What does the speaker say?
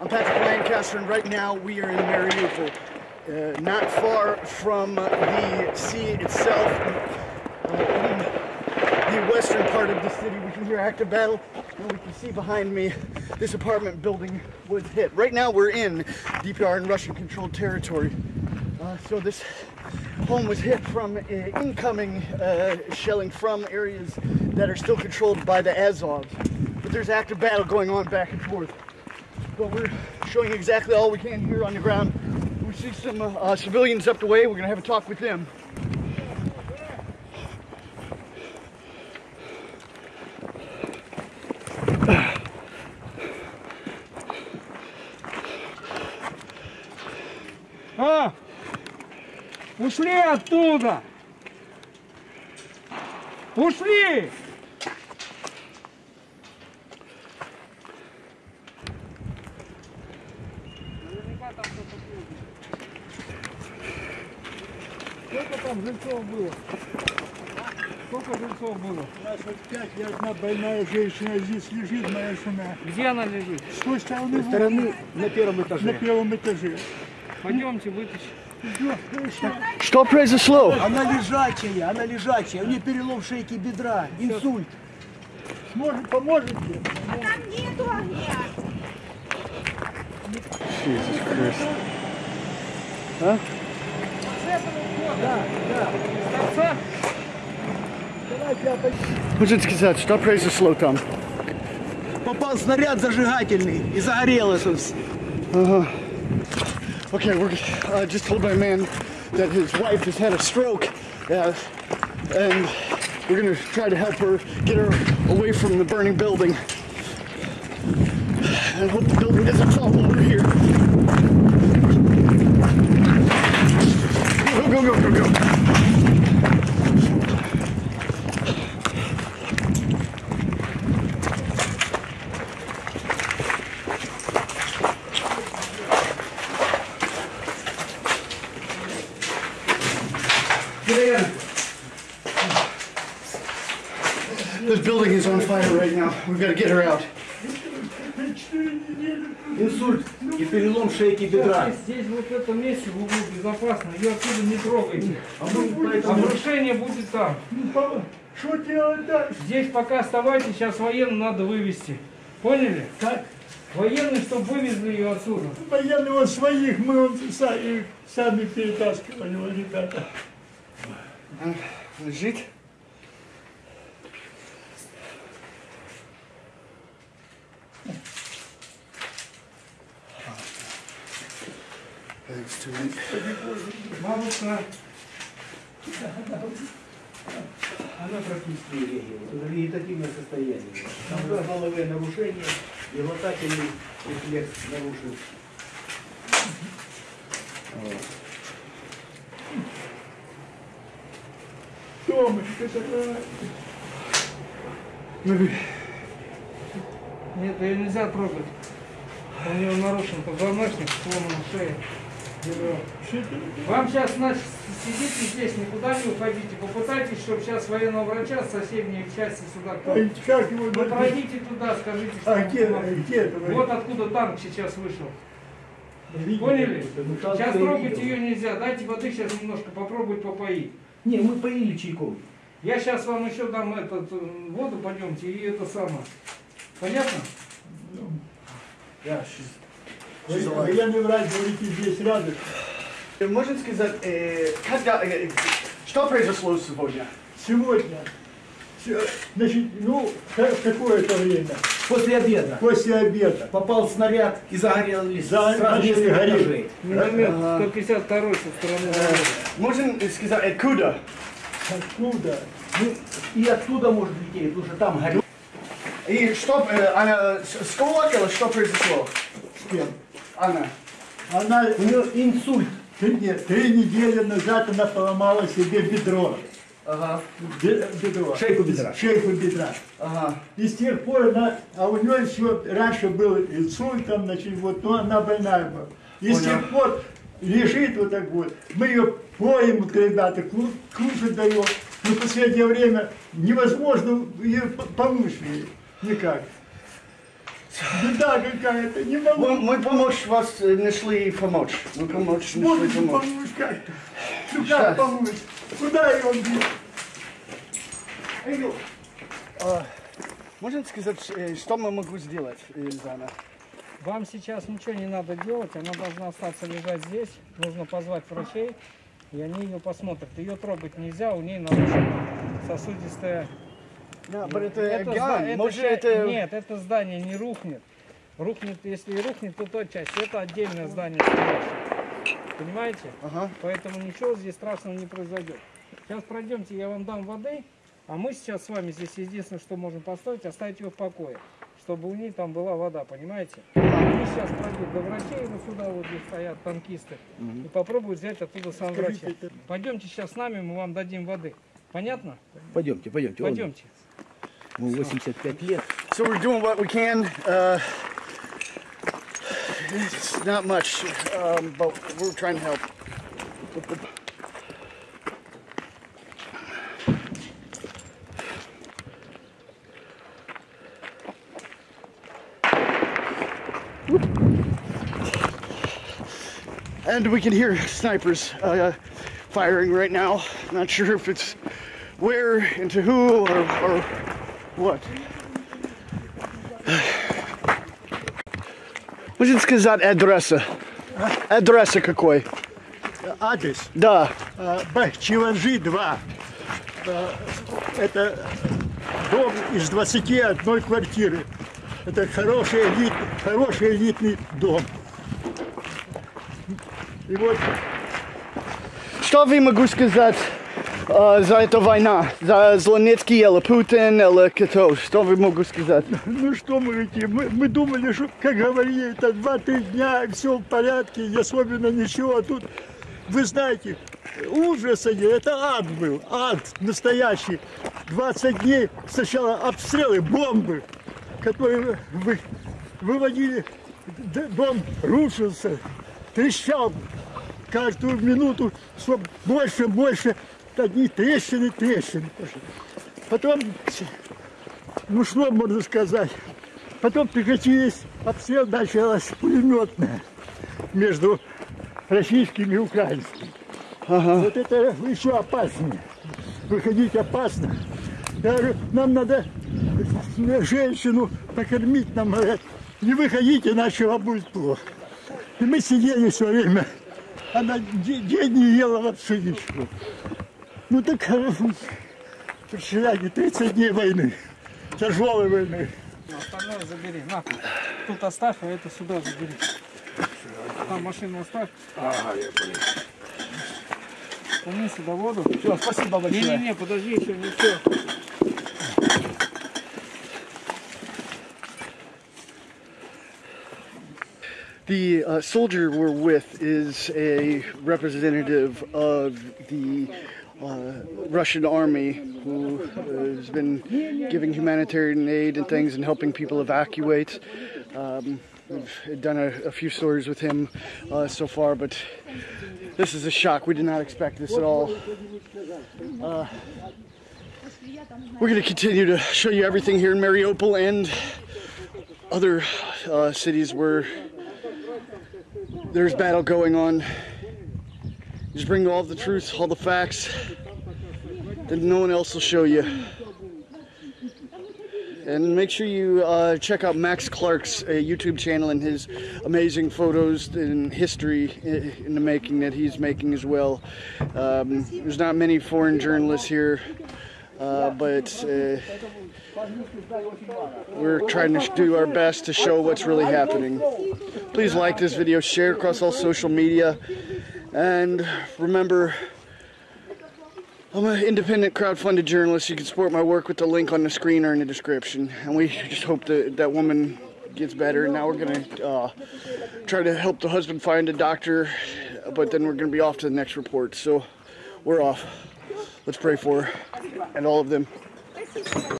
I'm Patrick Lancaster, and right now we are in Mariupol, uh, not far from the sea itself. Uh, in the western part of the city, we can hear active battle, and we can see behind me this apartment building was hit. Right now, we're in DPR and Russian-controlled territory. Uh, so this home was hit from uh, incoming uh, shelling from areas that are still controlled by the Azovs. But there's active battle going on back and forth But we're showing exactly all we can here on the ground. We see some uh, uh, civilians up the way. We're gonna have a talk with them. А! Ушли оттуда! Ушли! Жильцов было? Сколько жильцов было? нас вот пять, и одна больная женщина здесь лежит, моя жена. Где она лежит? С той стороны, стороны на первом на этаже. первом этаже. Пойдемте вытащим. Что произошло? Она лежачая, она лежачая. У нее перелом шейки бедра, инсульт. Сможет, поможете? Там нету огня. Торца? Можете сказать, что произошло там? Попал снаряд зажигательный и загорелось. Okay, we're uh, just told by a man that his wife has had a stroke, uh, and we're gonna try to help her get her away from the burning building. And hope the building doesn't fall while This building is on fire right now. We've got to get her out. Инсульт и перелом шейки бедра. Здесь вот в этом месте в углу безопасно. Ее отсюда не трогайте. А поэтому... Обрушение будет там. Ну, Что делать дальше? Здесь пока оставайтесь, сейчас военным надо вывести. Поняли? Как? Военные, чтобы вывезли ее отсюда. Военного своих мы он сами, сами перетаскивали, вот, ребята. Лежит. Бабушка, Она практически не реагирует. Вегетативное состояние. Там головное нарушение, и глотательный рефлекс нарушен. Томочка такая. нет, ее нельзя трогать. У нее нарушен позвоночник, сломана шея. Вам сейчас, значит, сидите здесь, никуда не уходите. Попытайтесь, чтобы сейчас военного врача с соседней части сюда кто Ой, Как его Вы найти? пройдите туда, скажите, что А где, где это? Вот откуда танк сейчас вышел. Видите? Поняли? Ну, Сейчас я трогать ее нельзя. Дайте воды сейчас немножко попробовать попоить. Не, мы поили чайком. Я сейчас вам еще дам этот, э, воду, пойдемте, и это самое. Понятно? Yeah, she's. Вы- Военный врач, говорите, здесь рядом. Можно сказать, э, когда, э, что произошло сегодня? Сегодня. Се- Значит, ну, в какое-то время? После обеда После обеда. попал снаряд и загорелись За- сразу начали гореть. Миномет 152 со стороны дороги. Можно сказать, откуда? Откуда? Ну, и оттуда может лететь, потому что там горит. И что, э, она с- сколок или что произошло? С кем? Она. Она У нее инсульт. три, три недели назад она поломала себе бедро. Ага, Бе- Бедро. Шейку бедра. Шейку бедра. ага. И с тех пор она, а у нее еще раньше был инсульт, там, значит, вот, но она больная была. И с Понял. тех пор лежит вот так вот. Мы ее поем, вот, ребята, ку- кушать даем. Но в последнее время невозможно ее п- помочь ей. Никак. Беда какая-то, не могу. Мы, мы помочь вас э, нашли помочь. Мы помочь нашли Можете помочь. помочь как? Ну как помочь? Куда его бить? А, Можно сказать, э, что мы могу сделать, Эльзана? Вам сейчас ничего не надо делать, она должна остаться лежать здесь. Нужно позвать врачей, и они ее посмотрят. Ее трогать нельзя, у нее нарушена сосудистая... Да, это, Это это Может, это... Нет, это здание не рухнет. Рухнет, если и рухнет, то та часть. Это отдельное здание. Понимаете? Ага. Поэтому ничего здесь страшного не произойдет. Сейчас пройдемте, я вам дам воды, а мы сейчас с вами здесь единственное, что можем поставить, оставить ее в покое, чтобы у ней там была вода, понимаете? Они сейчас пройдут до врачей, вот сюда вот где стоят танкисты, и попробуют взять оттуда сам врача. Пойдемте сейчас с нами, мы вам дадим воды. Понятно? Пойдемте, пойдемте. Пойдемте. Ему 85 лет. So we're doing what we can. Uh, it's not much, um, but we're trying to help. And we can hear snipers uh, firing right now. Not sure if it's where, into who, or, or what. Можете сказать адреса? Адреса какой? Адрес. Да. А, Б. Чиванжи 2. А, Это дом из 21 квартиры. Это хороший, элит, хороший элитный дом. И вот Что вы могу сказать за эту война? За Зеленецкий или Путин или кто? Что вы могу сказать? Ну что мы эти, мы, мы думали, что, как говорили, это 2-3 дня, все в порядке, и особенно ничего. А тут, вы знаете, ужас они, это ад был, ад настоящий. 20 дней сначала обстрелы, бомбы, которые вы, выводили, дом рушился, трещал каждую минуту, все больше, больше, одни трещины, трещины. Потом ну что можно сказать? Потом прекратились обстрел, началась пулеметная между российскими и украинскими. Вот это еще опаснее. Выходить опасно. Я говорю, нам надо женщину покормить, нам говорят, не выходите, иначе вам будет плохо. И мы сидели все время. Она де- день не ела вообще ничего. Ну так, представляете, 30 дней войны, тяжелой войны. Остальное забери, на. Тут оставь, а это сюда забери. Там машину оставь. Ага, я понял. сюда воду. Все, спасибо большое. Не-не-не, подожди еще, все. The uh, soldier we're with is a representative of the uh, Russian army who uh, has been giving humanitarian aid and things and helping people evacuate. Um, we've done a, a few stories with him uh, so far, but this is a shock. We did not expect this at all. Uh, we're going to continue to show you everything here in Mariupol and other cities where there's battle going on. Just bring all the truth, all the facts that no one else will show you. And make sure you uh, check out Max Clark's uh, YouTube channel and his amazing photos and history in the making that he's making as well. Um, there's not many foreign journalists here, uh, but uh, we're trying to do our best to show what's really happening. Please like this video, share across all social media, and remember, I'm an independent crowdfunded journalist. You can support my work with the link on the screen or in the description. And we just hope that that woman gets better. And now we're gonna uh, try to help the husband find a doctor, but then we're gonna be off to the next report. So we're off. Let's pray for her and all of them.